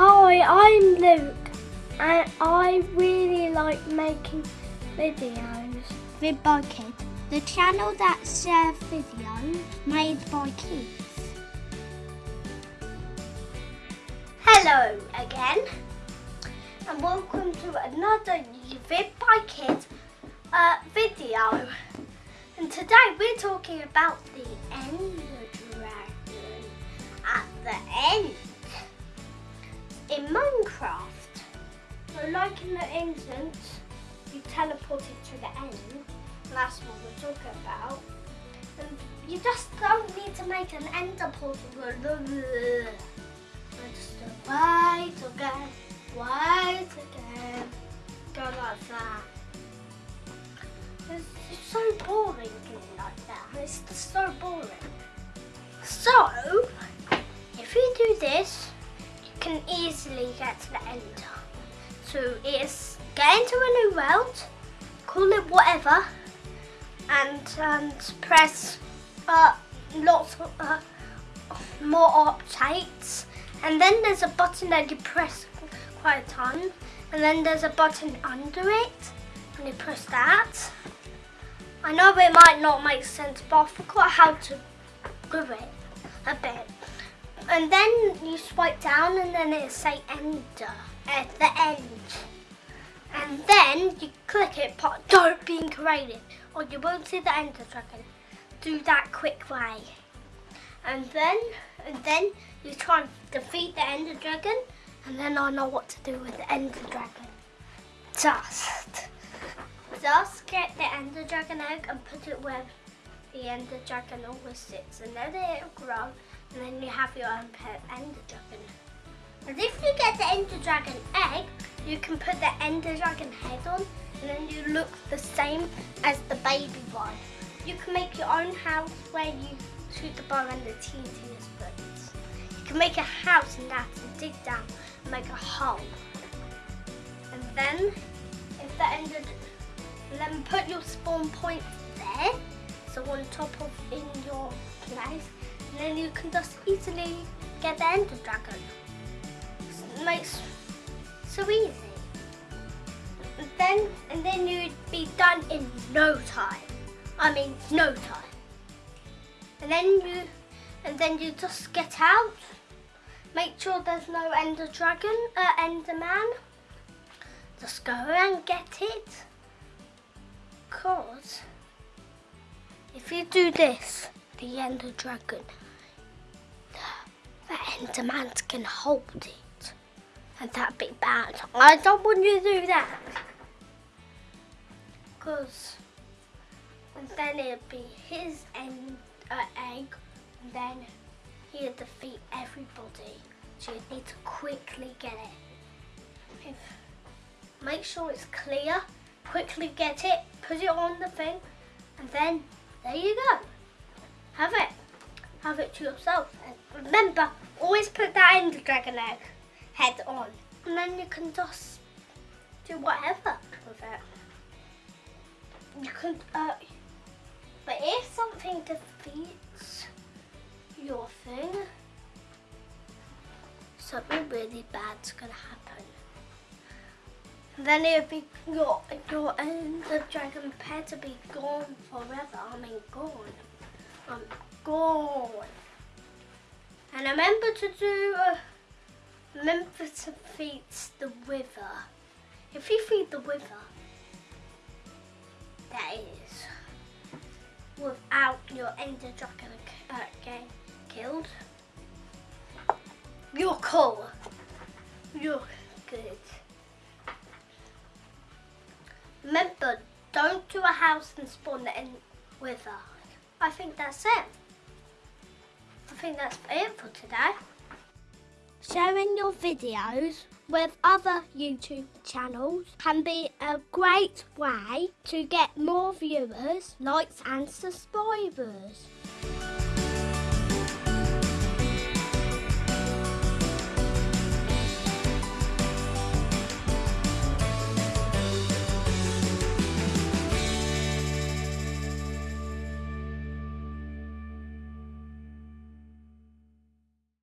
Hi, I'm Luke and I really like making videos. Vid by Kid, the channel that shares videos made by kids. Hello again and welcome to another Vid by Kid uh, video. And today we're talking about the Ender teleport it to the end. That's what we're talking about. And you just don't need to make an ender portal. But just wait again, wait again. Go like that. It's, it's so boring doing like that. It's so boring. So, if you do this, you can easily get to the ender. So it's get into a new world, call it whatever, and, and press uh, lots of uh, more updates. And then there's a button that you press quite a ton. And then there's a button under it, and you press that. I know it might not make sense, but I forgot how to do it a bit. And then you swipe down and then it say enter at the end. And then you click it, but don't be created or you won't see the ender dragon. Do that quick way. And then, and then you try and defeat the ender dragon and then I know what to do with the ender dragon. Just just get the ender dragon egg and put it where the ender dragon always sits and then it'll grow and then you have your own pet ender dragon. And if you get the ender dragon egg, you can put the ender dragon head on and then you look the same as the baby one. You can make your own house where you shoot the bow and the teeniest birds. You can make a house in that and dig down and make a hole. And then if the ender then put your spawn point there, so on top of in your place, and then you can just easily get the Ender Dragon. Makes so easy. And then and then you'd be done in no time. I mean no time. And then you and then you just get out. Make sure there's no Ender Dragon, uh, Enderman. Just go and get it. Because if you do this, the Ender Dragon, the Enderman can hold it. And that'd be bad. I don't want you to do that. Because then it'd be his end, uh, egg, and then he'd defeat everybody. So you need to quickly get it. Make sure it's clear quickly get it, put it on the thing, and then there you go. Have it. Have it to yourself. And remember, always put that in the Dragon egg head on. And then you can just do whatever with it. You can, uh, but if something defeats your thing, something really bad's gonna happen. Then it'd be your your the Dragon pet to be gone forever. I mean gone. I'm gone. And remember to do uh, remember to feed the wither. If you feed the wither, that is without your Ender Dragon uh, getting killed. You're cool. You're good. Remember, don't do a house and spawn the end with her. I think that's it. I think that's it for today. Sharing your videos with other YouTube channels can be a great way to get more viewers, likes and subscribers.